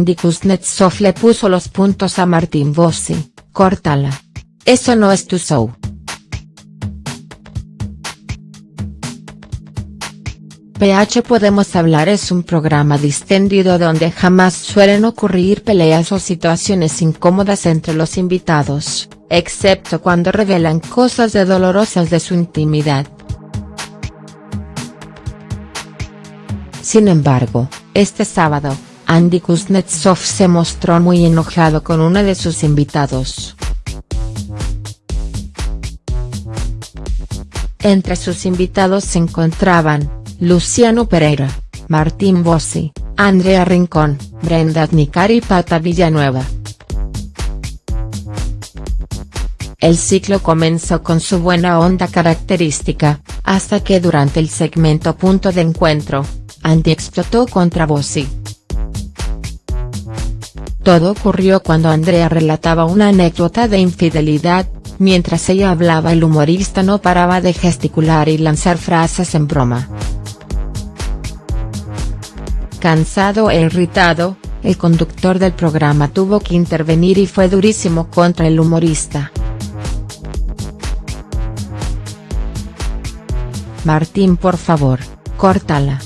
Andy Kuznetsov le puso los puntos a Martín Bossi, córtala. Eso no es tu show. PH Podemos Hablar es un programa distendido donde jamás suelen ocurrir peleas o situaciones incómodas entre los invitados, excepto cuando revelan cosas de dolorosas de su intimidad. Sin embargo, este sábado, Andy Kuznetsov se mostró muy enojado con uno de sus invitados. Entre sus invitados se encontraban, Luciano Pereira, Martín Bossi, Andrea Rincón, Brenda Adnicar y Pata Villanueva. El ciclo comenzó con su buena onda característica, hasta que durante el segmento Punto de Encuentro, Andy explotó contra Bossi. Todo ocurrió cuando Andrea relataba una anécdota de infidelidad, mientras ella hablaba el humorista no paraba de gesticular y lanzar frases en broma. Cansado e irritado, el conductor del programa tuvo que intervenir y fue durísimo contra el humorista. Martín por favor, córtala.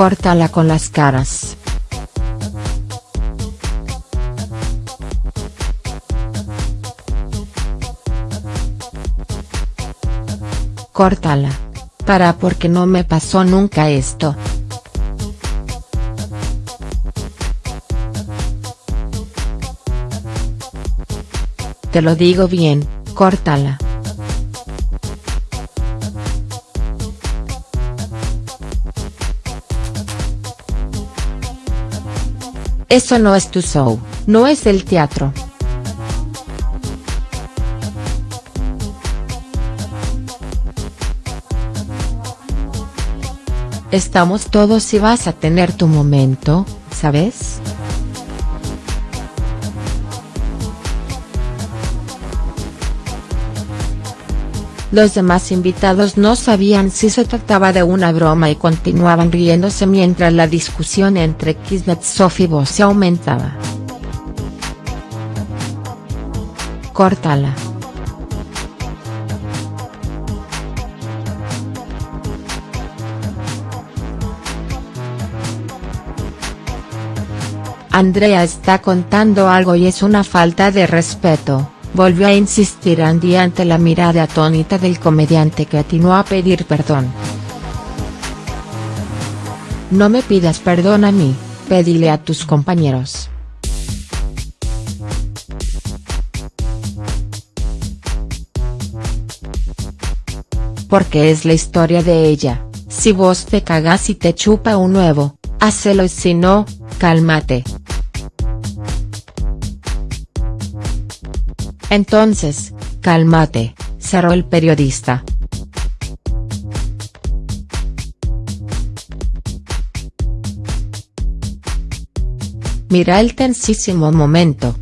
Córtala con las caras. Córtala. Para porque no me pasó nunca esto. Te lo digo bien, córtala. Eso no es tu show, no es el teatro. Estamos todos y vas a tener tu momento, ¿sabes?. Los demás invitados no sabían si se trataba de una broma y continuaban riéndose mientras la discusión entre Kuznetsov y Bossi aumentaba. Córtala. Andrea está contando algo y es una falta de respeto, volvió a insistir Andy ante la mirada atónita del comediante que atinó a pedir perdón. No me pidas perdón a mí, pedile a tus compañeros. Porque es la historia de ella, si vos te cagas y te chupa un nuevo, hacelo y si no, cálmate. Entonces, cálmate, cerró el periodista. Mira el tensísimo momento,